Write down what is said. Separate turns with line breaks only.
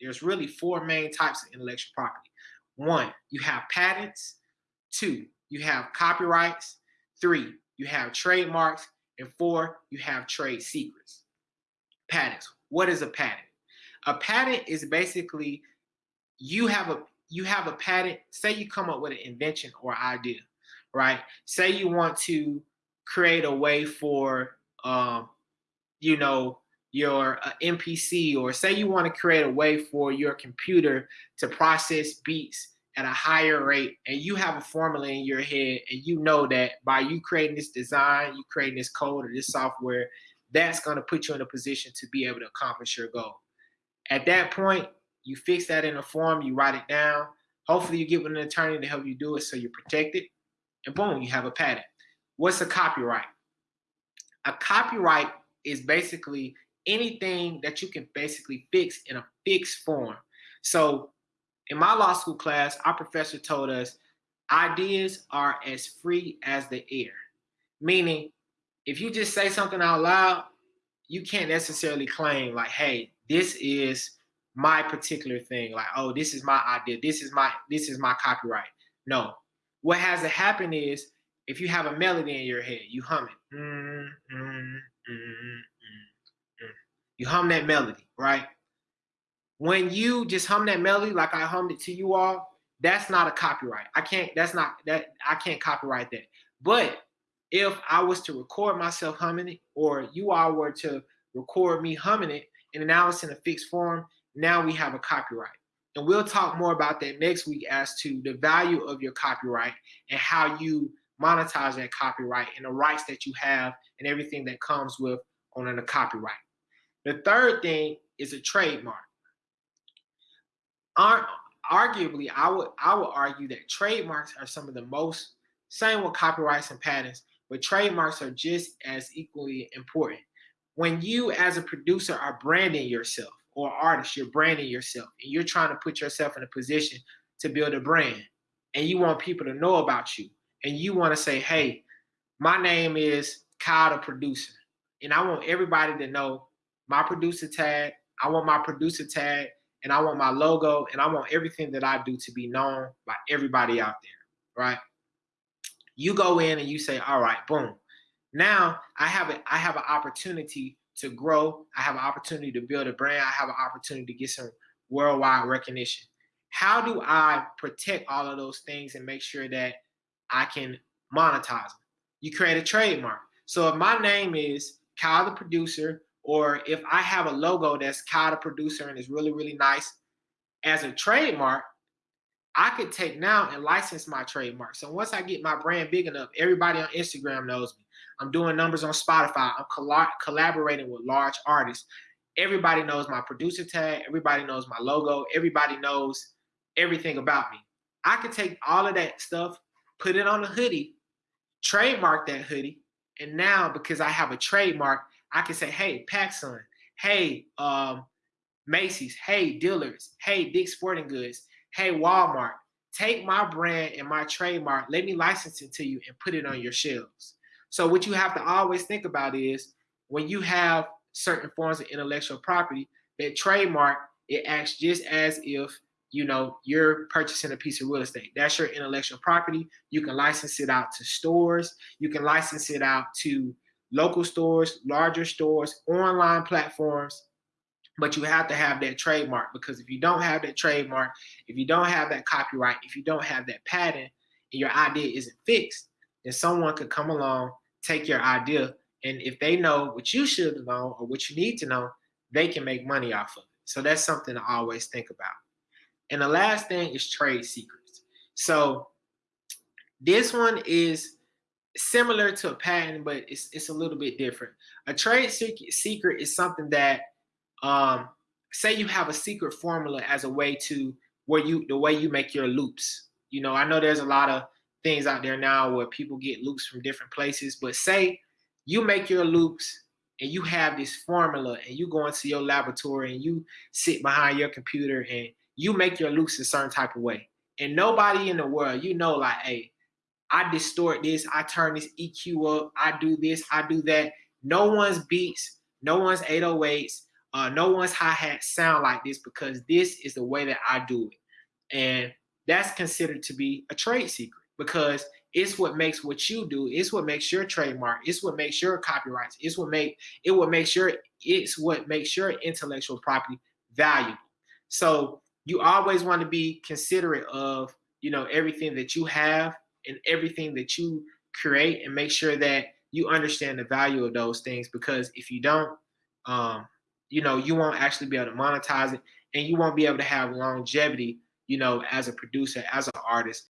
there's really four main types of intellectual property. One, you have patents. Two, you have copyrights. Three, you have trademarks. And four, you have trade secrets. Patents. What is a patent? A patent is basically you have a you have a patent. Say you come up with an invention or idea, right? Say you want to create a way for, um, you know, your uh, MPC, or say you want to create a way for your computer to process beats at a higher rate, and you have a formula in your head, and you know that by you creating this design, you creating this code or this software, that's going to put you in a position to be able to accomplish your goal. At that point, you fix that in a form, you write it down. Hopefully, you get with an attorney to help you do it so you're protected, and boom, you have a patent. What's a copyright? A copyright is basically anything that you can basically fix in a fixed form. So in my law school class, our professor told us ideas are as free as the air. Meaning, if you just say something out loud, you can't necessarily claim like, hey, this is my particular thing. Like, oh, this is my idea. This is my this is my copyright. No. What has to happen is if you have a melody in your head, you hum it. Mm, mm, you hum that melody, right? When you just hum that melody like I hummed it to you all, that's not a copyright. I can't, that's not, that I can't copyright that. But if I was to record myself humming it, or you all were to record me humming it, and now it's in a fixed form, now we have a copyright. And we'll talk more about that next week as to the value of your copyright and how you monetize that copyright and the rights that you have and everything that comes with owning a copyright. The third thing is a trademark. arguably, I would I would argue that trademarks are some of the most same with copyrights and patents, but trademarks are just as equally important. When you as a producer are branding yourself or artist, you're branding yourself and you're trying to put yourself in a position to build a brand and you want people to know about you and you want to say, hey, my name is Kyle the producer. And I want everybody to know my producer tag. I want my producer tag and I want my logo and I want everything that I do to be known by everybody out there, right? You go in and you say, all right, boom. Now I have a, I have an opportunity to grow. I have an opportunity to build a brand. I have an opportunity to get some worldwide recognition. How do I protect all of those things and make sure that I can monetize them. You create a trademark. So if my name is Kyle the producer, or if I have a logo that's Kyle the producer and is really, really nice as a trademark, I could take now and license my trademark. So once I get my brand big enough, everybody on Instagram knows me. I'm doing numbers on Spotify. I'm coll collaborating with large artists. Everybody knows my producer tag. Everybody knows my logo. Everybody knows everything about me. I could take all of that stuff put it on a hoodie, trademark that hoodie, and now because I have a trademark, I can say, hey, PacSun, hey, um, Macy's, hey, Dillard's, hey, Dick's Sporting Goods, hey, Walmart, take my brand and my trademark, let me license it to you and put it on your shelves. So what you have to always think about is when you have certain forms of intellectual property, that trademark, it acts just as if you know, you're purchasing a piece of real estate. That's your intellectual property. You can license it out to stores. You can license it out to local stores, larger stores, online platforms. But you have to have that trademark because if you don't have that trademark, if you don't have that copyright, if you don't have that patent, and your idea isn't fixed, then someone could come along, take your idea, and if they know what you should know or what you need to know, they can make money off of it. So that's something to always think about. And the last thing is trade secrets. So this one is similar to a patent, but it's, it's a little bit different. A trade secret is something that, um, say you have a secret formula as a way to where you, the way you make your loops. You know, I know there's a lot of things out there now where people get loops from different places, but say you make your loops and you have this formula and you go into your laboratory and you sit behind your computer and you make your loops a certain type of way. And nobody in the world, you know, like, hey, I distort this, I turn this EQ up, I do this, I do that. No one's beats, no one's 808s, uh, no one's hi-hat sound like this because this is the way that I do it. And that's considered to be a trade secret because it's what makes what you do, it's what makes your trademark, it's what makes your copyrights, it's what make it what makes sure it's what makes your intellectual property valuable. So you always want to be considerate of you know everything that you have and everything that you create and make sure that you understand the value of those things because if you don't um, you know you won't actually be able to monetize it and you won't be able to have longevity you know as a producer as an artist